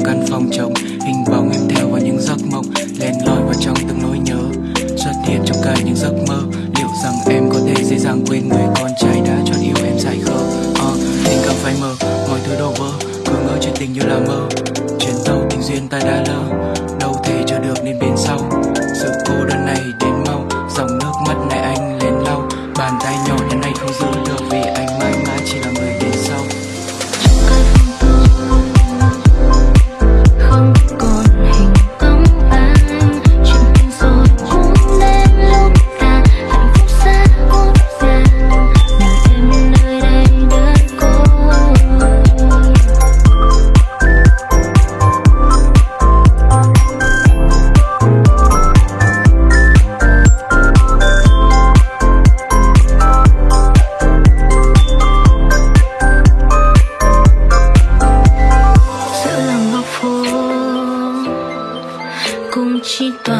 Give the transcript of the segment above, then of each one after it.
trong căn phòng trống. she.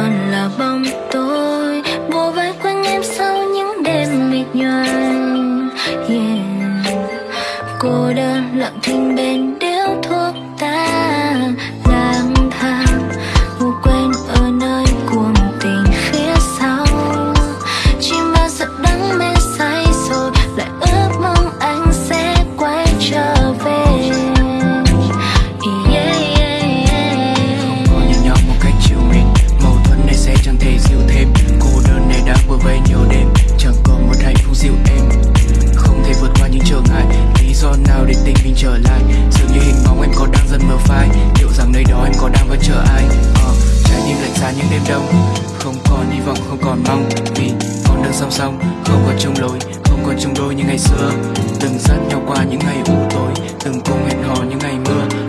ngò những ngày mưa.